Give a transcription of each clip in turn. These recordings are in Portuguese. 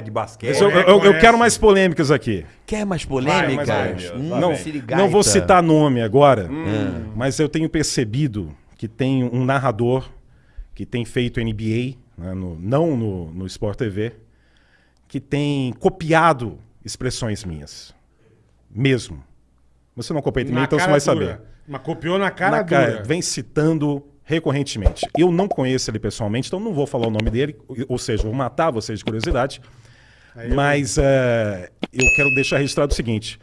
de basquete. Eu, eu- eu quero mais polêmicas aqui. Quer mais Vai, polêmicas? mais Hum, Não, não vou citar nome agora, Hum. mas eu tenho percebido que tem um narrador que tem feito NBA, né, no- não no, no Sport TV, que tem copiado expressões minhas. Mesmo. Você não também, Na então você vai saber. Mas copiou na cara Na cara, vem citando recorrentemente. Eu não conheço ele pessoalmente, então não vou falar o nome dele, ou seja, vou matar vocês de curiosidade. Mas é, eu quero deixar registrado o seguinte: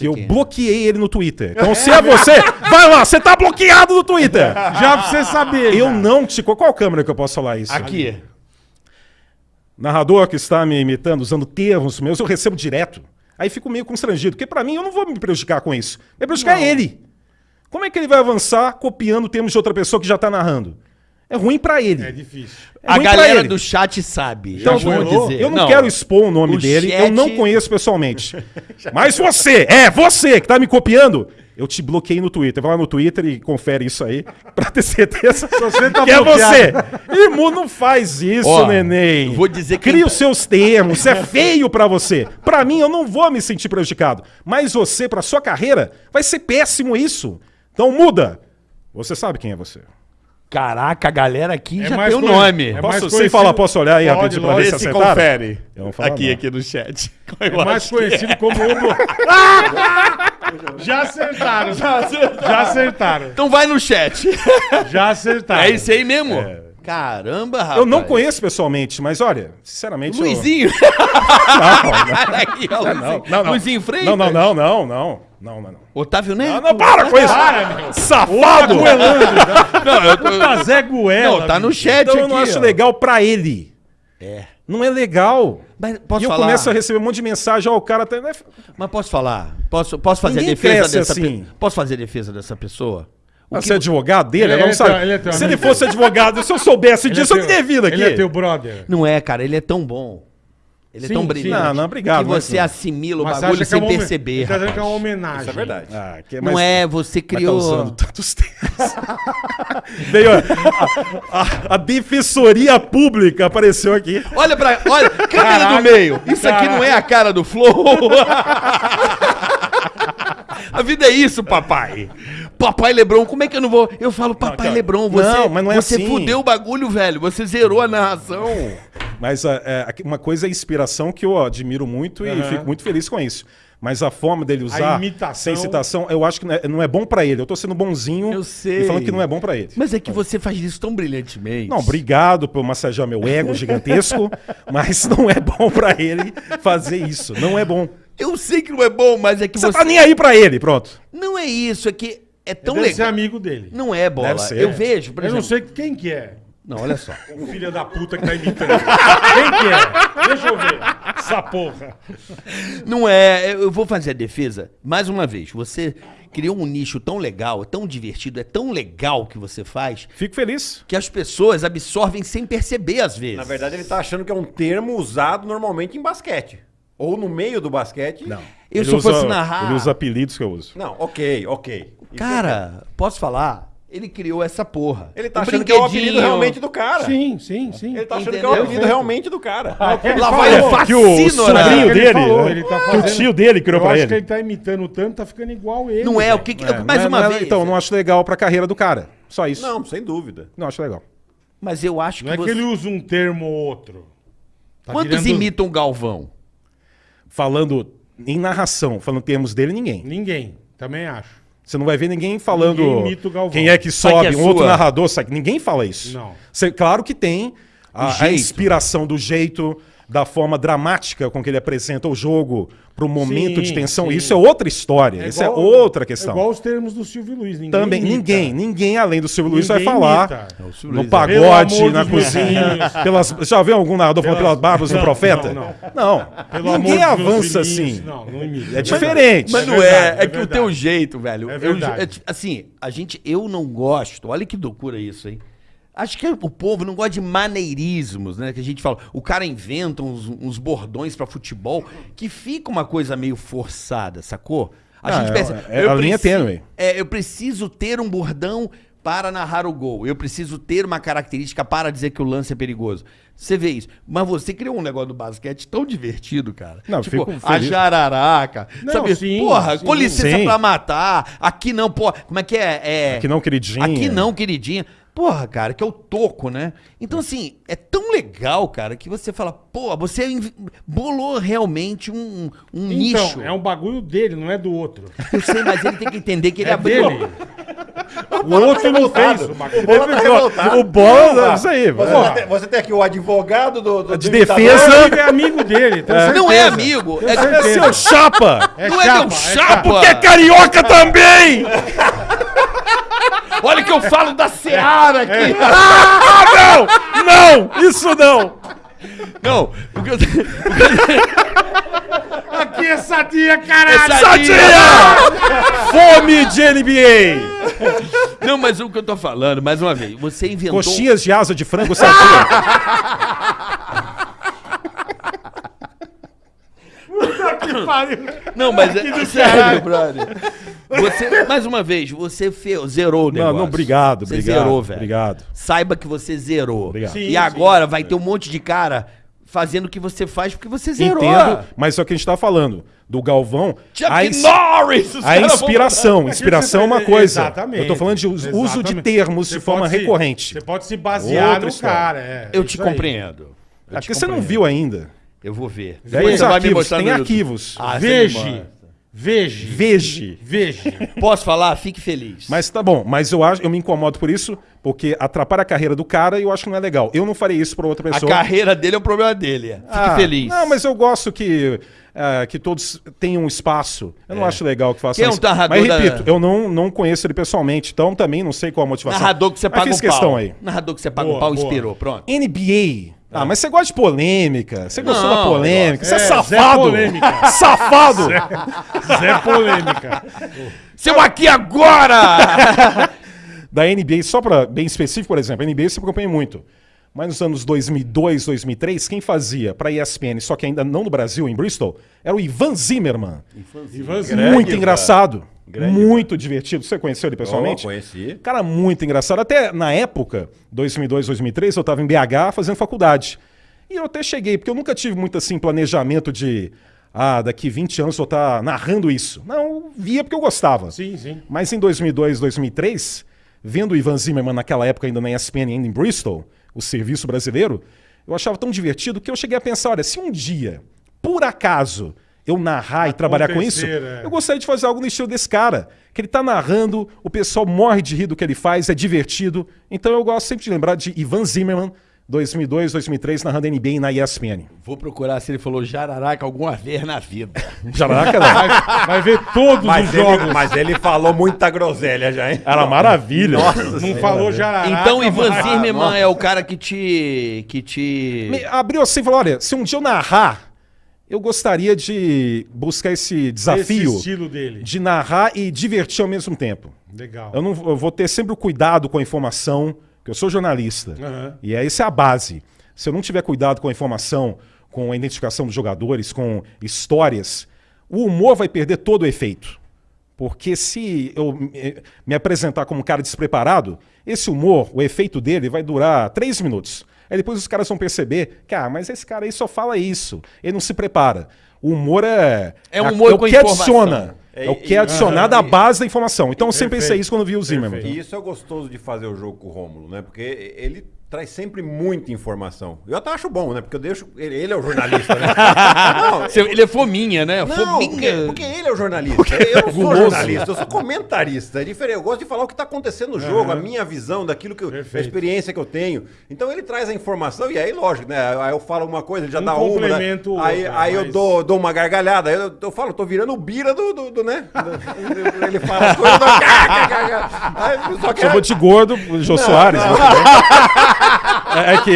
eu quem é. bloqueei ele no Twitter. Então, se é você, vai lá, você tá bloqueado no Twitter. Já pra você saber. Eu já. não te. Qual câmera que eu posso falar isso? Aqui. Narrador que está me imitando, usando termos meus, eu recebo direto. Aí fico meio constrangido, porque pra mim eu não vou me prejudicar com isso. Vai prejudicar ele. Como é que ele vai avançar copiando termos de outra pessoa que já tá narrando? É ruim pra ele. É difícil. É A galera do chat sabe. Então, já dizer. Eu não, quero expor o nome o dele, chat- eu não conheço pessoalmente. Mas você, é você que tá me copiando, eu te bloqueei no Twitter. Vai lá no Twitter e confere isso aí, pra ter certeza você tá que é você. Irmão, não faz isso, Ó, neném. vou dizer que- Cria os seus termos, isso é feio pra você. Pra mim, eu não vou me sentir prejudicado. Mas você, pra sua carreira, vai ser péssimo isso. Então muda. Você sabe quem é você. Caraca, a galera aqui É já mais tem o conhe- nome. é Posso, mais sem conhecido- falar, posso olhar aí Pode, rapidinho pra ver se lógico. Esse acertaram? confere. Eu não falo Aqui, não. aqui no chat. É mais conhecido como o... Já acertaram. Já acertaram. Então vai no chat. Já acertaram. É esse aí mesmo? Caramba, rapaz. Eu não conheço pessoalmente, mas olha, sinceramente. eu- Luizinho. Não, aqui, ó, Luizinho. não, não, não. Luizinho Freitas. Não, não, não, não, não. Não, não, não. Otávio Neto. Não, não, para com isso! Safado! Não, eu tô... Puta Zé Goela. Não, tá no chat Então eu aqui, não acho ó. legal pra ele. É. Não é legal. Mas posso e eu falar? começo a receber um monte de mensagem, ó, o cara tá. Mas posso falar? Posso, posso fazer Ninguém a defesa dessa assim. pe- Posso fazer a defesa dessa pessoa? O Ah, que Você é advogado dele? Ele é não sabe. teu- ele é teu Se ele fosse advogado, se eu soubesse Ele é disso, eu não teria vindo aqui. Ele é teu brother. Não é, cara, ele é tão bom. Ele Sim, é tão sim. brilhante. Não, não, obrigado, Que mas você não. assimila o Mas você bagulho é sem uma homen- perceber. Tá dizendo que é uma homenagem. Isso é verdade. Ah, que- Não mas- é, você mas tá criou. usando tantos termos. Veio a, a- a defensoria pública apareceu aqui. Olha pra. Olha, câmera Caraca, do meio. Isso aqui não é a cara do Flow. a vida é isso, papai. Papai Lebron, como é que eu não vou. Eu falo, papai cara, Lebron, você, não, mas não é você assim. fudeu o bagulho, velho. Você zerou a narração. Mas é, uma coisa é a inspiração que eu admiro muito e fico muito feliz com isso. Mas a forma dele usar sem citação, eu acho que não é, não é bom pra ele. Eu tô sendo bonzinho Eu sei. e falando que não é bom pra ele. Mas é que você faz isso tão brilhantemente. Não, obrigado por massagear meu ego gigantesco, mas não é bom pra ele fazer isso. Não é bom. Eu sei que não é bom, mas é que Você você. tá nem aí pra ele, pronto. Não é isso, é que é tão Deve ser legal. amigo dele. Não é bola. Deve ser. Eu vejo, por Eu não exemplo. sei quem que é. Não, olha só. O filho da puta que tá imitando. quem que é? Deixa eu ver. Essa porra. Não é. Eu vou fazer a defesa. Mais uma vez, você criou um nicho tão legal, tão divertido, é tão legal que você faz, Fico feliz. que as pessoas absorvem sem perceber às vezes. Na verdade, ele tá achando que é um termo usado normalmente em basquete. Ou no meio do basquete. Não. Eu, Ele se eu usa- fosse narrar. Ele usa apelidos que eu uso. Não, ok, ok. Isso Cara, posso falar? Ele criou essa porra. é- Ele tá Um achando que é o apelido realmente do cara. Sim, sim, sim. Ele tá achando que é Entendeu? o apelido realmente do cara. Ele Lá vai o Que o Ele dele, falou, né? ele tá que o fazendo- tio dele criou Eu pra acho ele. que ele tá imitando tanto, tá ficando igual ele. Não é o velho. que. que- É, mais não é- uma não é- vez. Então, não acho legal pra carreira do cara. Só isso. Não, sem dúvida. Não acho legal. Mas eu acho Não é que. que você- ele usa um termo ou outro. Tá Quantos virando- imitam o Galvão? Falando em narração, falando termos dele, ninguém. Ninguém. Também acho. Você não vai ver ninguém falando Ninguém imita o Galvão. quem é que Sabe sobe, que é um outro narrador, sabe? Ninguém fala isso. Não. Você- claro que tem a, a inspiração do jeito, da forma dramática com que ele apresenta o jogo pro momento Sim, de tensão. sim. Isso é outra história. isso é igual- outra questão. É igual os termos do Silvio Luiz. Ninguém Também, imita. ninguém, ninguém além do Silvio Luiz vai Ninguém falar. É, o no Pelo pagode, na cozinha. Pelas, já viu algum narrador falando Pelas- pelas barbas do Não, profeta? não, Não. Pelo ninguém avança assim. Não, não imita. É diferente. Mas É não verdade, é, é, é que o verdade. teu jeito, velho. É eu- verdade. é ti- assim, a gente, eu não gosto. Olha que loucura isso, hein? Acho que o povo não gosta de maneirismos, né? Que a gente fala. O cara inventa uns, uns bordões pra futebol que fica uma coisa meio forçada, sacou? A Ah, gente é- pensa. é a linha tênue. É, eu preciso ter um bordão para narrar o gol, eu preciso ter uma característica para dizer que o lance é perigoso. Você vê isso. Mas você criou um negócio do basquete tão divertido, cara. Não, tipo, fico a jararaca. Não, sabe? sim, Porra, sim. com licença Sim. pra matar. Aqui não, pô. Como é que é? é... Aqui não, queridinha. Aqui não, queridinha. Porra, cara, que é o toco, né? Então, assim, é tão legal, cara, que você fala, pô, você bolou realmente um, um Então, nicho. é um bagulho dele, não é do outro. Eu sei, mas ele tem que entender que ele É abriu. dele. O outro não fez o bagulho. Bola tá revoltado. O bola, isso aí. Você, vai. tem, você tem aqui o advogado do, do De defesa. Ele é amigo dele. tenho Não é amigo, é- É seu chapa! É não é chapa, meu é chapa. Porque é carioca também! Olha que eu falo da Seara aqui. Ah, não! Não! Isso não! Não, o que eu... Aqui é sadia, caralho. É Sadia! Fome de NBA! Não, mas o que eu tô falando, mais uma vez, você inventou... Coxinhas de asa de frango sadia. Que pariu. Não, mas é sério, brother. Você, mais uma vez, você fe... zerou o negócio. Não, não, obrigado, você obrigado. zerou, velho. Obrigado. Saiba que você zerou. Obrigado. Sim, e sim. agora vai ter um monte de cara fazendo o que você faz porque você zerou. Entendo, mas é o que a gente tá falando. Do Galvão, Chuck a, ins- Norris! a caras vão- inspiração. Inspiração é uma coisa. Exatamente. Eu tô falando de us- uso de Exatamente. termos Você de forma se- recorrente. Você pode se basear Outra no história. cara. é. Eu te aí. compreendo. É porque você não viu ainda. Eu vou ver. Tem Depois os você vai me arquivos. mostrar Tem arquivos. Ah, você me Veja. Mostra. Veja. Veja. Veja. Posso falar? Fique feliz. Mas tá bom, mas eu acho, eu me incomodo por isso, porque atrapalha a carreira do cara e eu acho que não é legal. Eu não farei isso pra outra a pessoa. carreira dele é o problema dele. Fique Ah, feliz. Não, mas eu gosto que, ah, que todos tenham um espaço. Eu não acho legal que faça Quem é um isso. narrador Mas da- repito, eu não, não conheço ele pessoalmente, então também não sei qual a motivação. Narrador que você Mas paga fiz um pau. questão aí. Narrador que você paga um Boa, pau boa. inspirou. Pronto. NBA. Ah, mas você gosta de polêmica. Você gostou Não, da polêmica. Você é, É, Zé safado. Polêmica. Safado. Zé Polêmica. Seu aqui agora! da NBA, só para bem específico, por exemplo, a NBA eu sempre acompanhei muito. Mas nos anos 2002, 2003, quem fazia para ESPN, só que ainda não no Brasil, em Bristol, era o Ivan Zimmerman. Ivanzinho. muito Ivan. engraçado. Grande muito divertido. Você conheceu ele pessoalmente? Oh, conheci. Cara, muito engraçado. Até na época, 2002, 2003, eu estava em BH fazendo faculdade. E eu até cheguei, porque eu nunca tive muito assim planejamento de. Ah, daqui 20 anos eu estar narrando isso. Não, eu via porque eu gostava. Sim, sim. Mas em 2002, 2003, vendo o Ivan Zimmerman naquela época ainda na ESPN, ainda em Bristol, o serviço brasileiro, eu achava tão divertido que eu cheguei a pensar, olha, se um dia, por acaso, eu narrar e trabalhar com isso, é. eu gostaria de fazer algo no estilo desse cara. Que ele tá narrando, o pessoal morre de rir do que ele faz, é divertido. Então eu gosto sempre de lembrar de Ivan Zimmerman, 2002, 2003, narrando NBA na ESPN. Vou procurar se ele falou jararaca alguma vez na vida. Jaraca, não. Vai, vai ver todos Mas os ele, jogos. mas ele falou muita groselha já, hein? Era maravilha. não falou jararaca. então, Ivan mas- Zimmerman é o cara que te. que te. Me abriu assim e falou: olha, se um dia eu narrar, eu gostaria de buscar esse desafio Esse de narrar e divertir ao mesmo tempo. Legal. Eu, não, eu vou ter sempre o cuidado com a informação, que eu sou jornalista. Aham. E essa é a base. Se eu não tiver cuidado com a informação, com a identificação dos jogadores, com histórias, o humor vai perder todo o efeito. Porque se eu me apresentar como um cara despreparado, esse humor, o efeito dele vai durar três minutos. Aí depois os caras vão perceber que, ah, mas esse cara aí só fala isso. Ele não se prepara. O humor é. É um humor é o que informação. adiciona. É, o que é adicionado à base da informação. Então eu sempre pensei isso quando vi o Zimmerman. E isso é gostoso de fazer o jogo com o Rômulo, né? Porque ele traz sempre muita informação. Eu até acho bom, né? Porque eu deixo. Ele, ele é o jornalista, né? não, Ele é fominha, né? não, fominha. porque, porque ele é o jornalista. Eu não sou jornalista, eu sou comentarista. É diferente. Eu gosto de falar o que está acontecendo no jogo, a minha visão daquilo que eu, a experiência que eu tenho. Então ele traz a informação e aí, lógico, né? Aí eu falo uma coisa, ele já Um dá uma. né? Aí, outro, aí eu mas- dou, dou uma gargalhada. Aí eu, eu falo, tô virando o bira do, do, do, né? Ele fala as coisas. eu só Chamou de gordo o Jô Soares. né? É, que.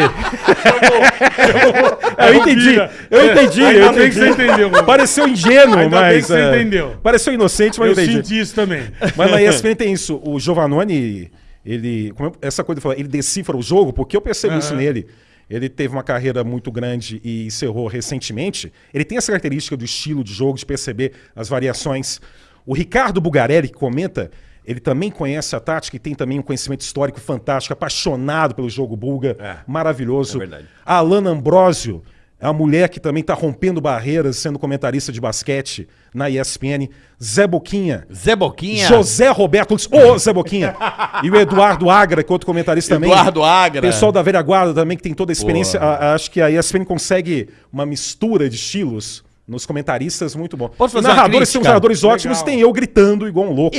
eu entendi. Eu entendi. Ainda eu bem que você entendeu, mano. Pareceu ingênuo, Ainda mas. bem que você é, entendeu. Pareceu inocente, mas Eu eu entendi. senti isso também. Mas na ESPN tem isso. O Giovanoni, ele. é- essa coisa de falar, ele decifra o jogo, porque eu percebo isso Aham. nele. Ele teve uma carreira muito grande e encerrou recentemente. Ele tem essa característica do estilo de jogo, de perceber as variações. O Ricardo Bugarelli, comenta, Ele também conhece a tática e tem também um conhecimento histórico fantástico, apaixonado pelo jogo bulga, É, maravilhoso. é verdade. A Alana Ambrosio é uma mulher que também está rompendo barreiras, sendo comentarista de basquete na ESPN. Zé Boquinha. Zé Boquinha. José Roberto Lutz, ô Zé Boquinha! e o Eduardo Agra, que é outro comentarista também. Eduardo Agra. Pessoal da velha guarda também, que tem toda a experiência. A- a- acho que a ESPN consegue uma mistura de estilos nos comentaristas muito bom. Posso Os fazer narradores são crítica? narradores ótimos, Legal. tem eu gritando igual um louco.